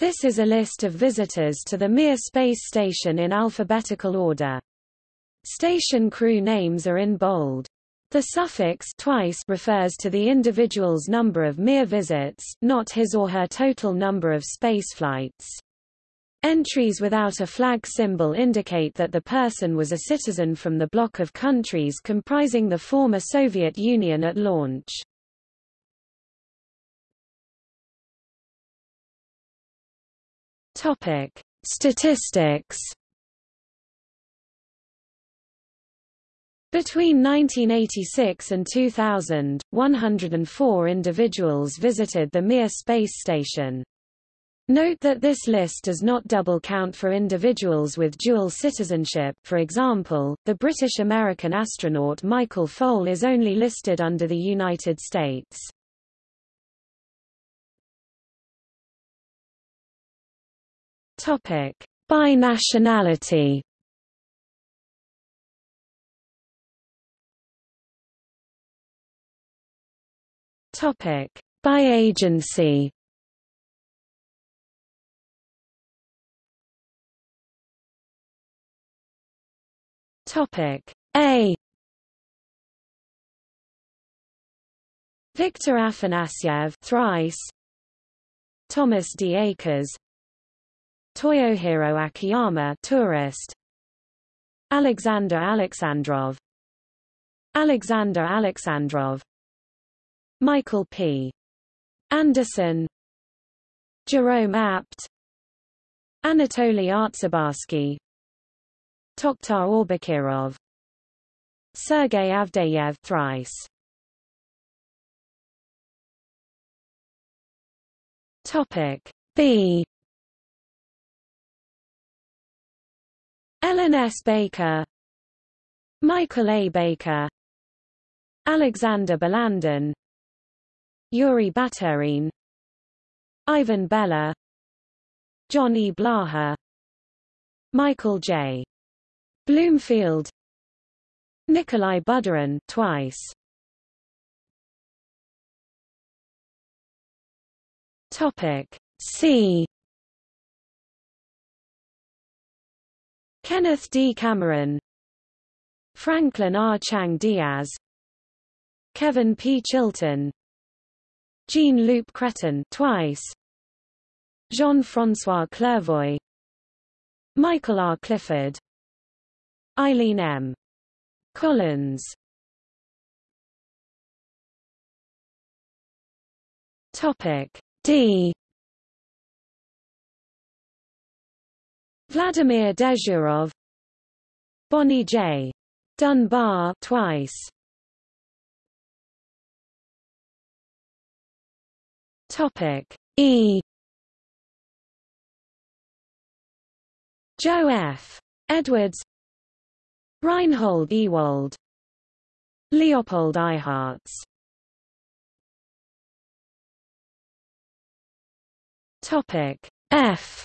This is a list of visitors to the Mir space station in alphabetical order. Station crew names are in bold. The suffix twice refers to the individual's number of Mir visits, not his or her total number of spaceflights. Entries without a flag symbol indicate that the person was a citizen from the bloc of countries comprising the former Soviet Union at launch. Topic: Statistics. Between 1986 and 2000, 104 individuals visited the Mir space station. Note that this list does not double count for individuals with dual citizenship for example, the British-American astronaut Michael Foale is only listed under the United States. By nationality By agency Topic. A. Victor Afanasyev thrice. Thomas D. Akers Toyohiro Akiyama tourist. Alexander Alexandrov. Alexander Alexandrov. Michael P. Anderson. Jerome Apt. Anatoly Artsebarsky Tokhtar Aubakirov. Sergei Avdeyev thrice. Topic B Ellen S. Baker. Michael A. Baker. Alexander Balandin Yuri Baturin Ivan Bella. John E. Blaha. Michael J. Bloomfield. Nikolai Budarin twice. Topic. C Kenneth D. Cameron Franklin R. Chang Diaz Kevin P. Chilton Jean-Loup Chrétien twice Jean-François Clervoy Michael R. Clifford Eileen M. Collins Topic D Vladimir Dezhurov Bonnie J. Dunbar twice Topic E Joe F. Edwards Reinhold Ewald Leopold Eyharts Topic F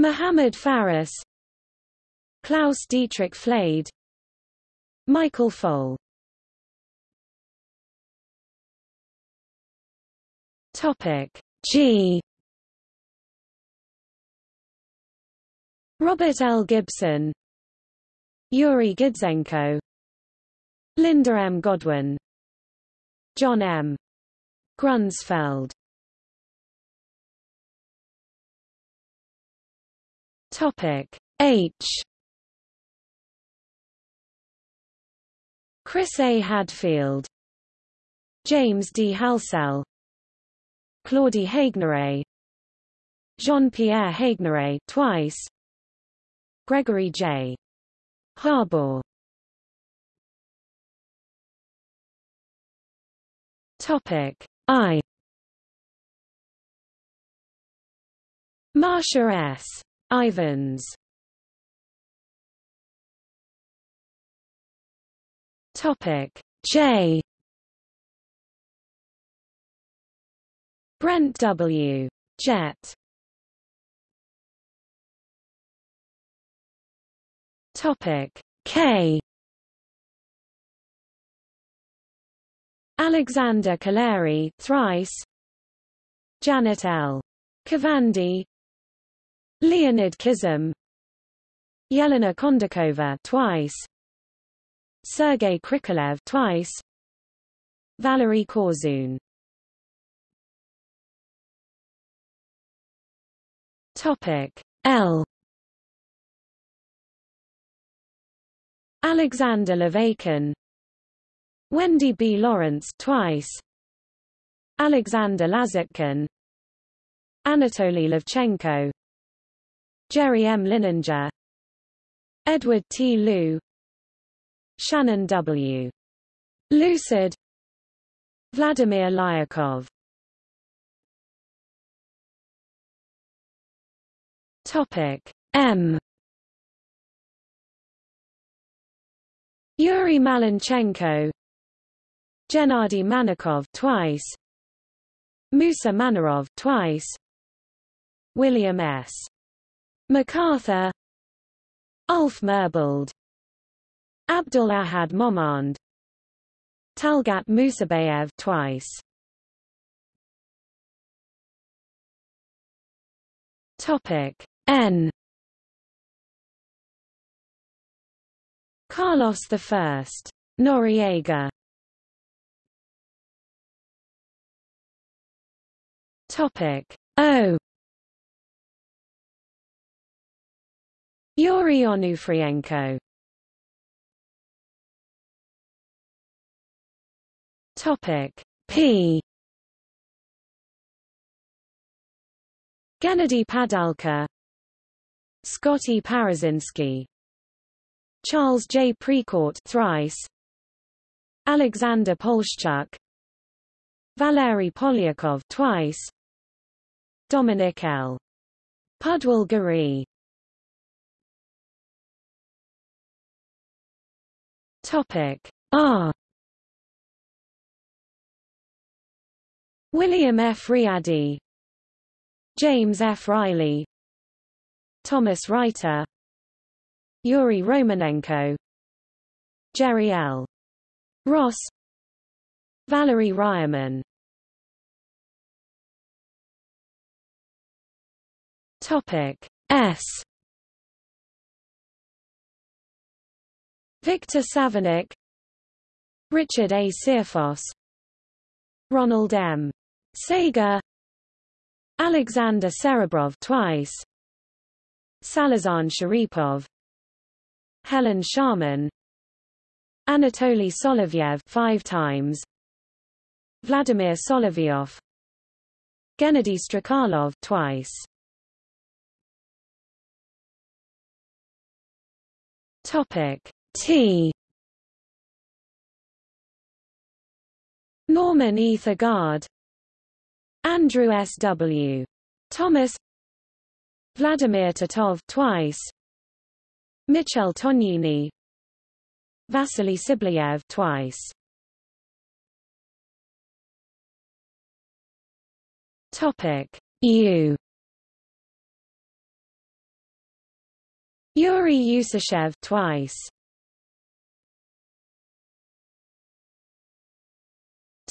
Mohammed Faris Klaus Dietrich Flade Michael Foale Topic G Robert L. Gibson Yuri Gidzenko Linda M. Godwin John M. Grunsfeld Topic. H. Chris A. Hadfield. James D. Halsell. Claudie Haigneré Jean-Pierre Haigneré twice. Gregory J. Harbaugh Topic. I. Marsha S. Ivans. Topic. J. Brent W. Jett. Topic. K. Alexander Kaleri thrice. Janet L. Kavandi Leonid Kizim. Yelena Kondakova twice. Sergei Krikalev twice. Valery Korzun. Topic L. Alexander Laveykin. Wendy B. Lawrence twice. Alexander Lazutkin Anatoly Levchenko Jerry M. Linenger Edward T. Lu Shannon W. Lucid Vladimir Lyakhov Topic M Yuri Malenchenko Gennady Manakov twice Musa Manarov twice William S. McArthur Ulf Merbold Abdul Ahad Momand Talgat Musabayev twice. Topic N. Carlos I Noriega. Topic O Yuri Onufrienko. Topic P. Gennady Padalka. Scotty Parazynski Charles J. Precourt thrice. Alexander Poleshchuk Valery Polyakov twice. Dominic L. Pudwill Gorie Topic? R. William F. Readdy. James F. Reilly. Thomas Reiter. Yuri Romanenko. Jerry L. Ross. Valery Ryumin Topic S Victor Savinykh Richard A. Searfoss Ronald M. Sega Alexander Serebrov twice Salizhan Sharipov Helen Sharman Anatoly Solovyev five times Vladimir Solovyov Gennady Strekalov twice Topic T. Norman E. Thagard. Andrew S. W. Thomas. Vladimir Titov twice. Michel Tognini Vasily Tsibliyev twice. Topic. U. Yuri Usachev twice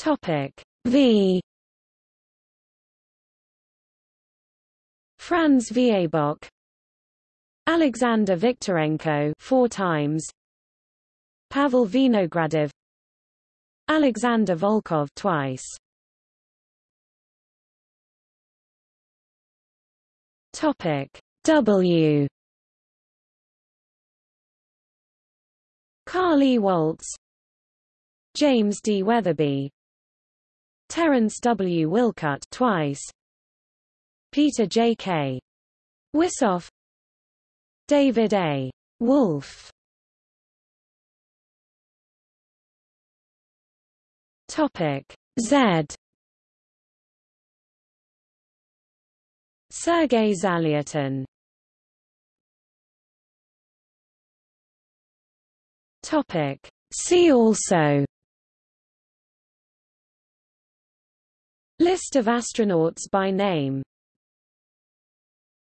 Topic. V. Franz Viehböck Alexander Viktorenko four times. Pavel Vinogradov Alexander Volkov twice. Topic. W. Carl E. Walz. James D. Wetherbee Terence W. Wilcutt twice Peter J. K. Wisoff David A. Wolf Topic Z Sergei Zalyotin Topic See also List of astronauts by name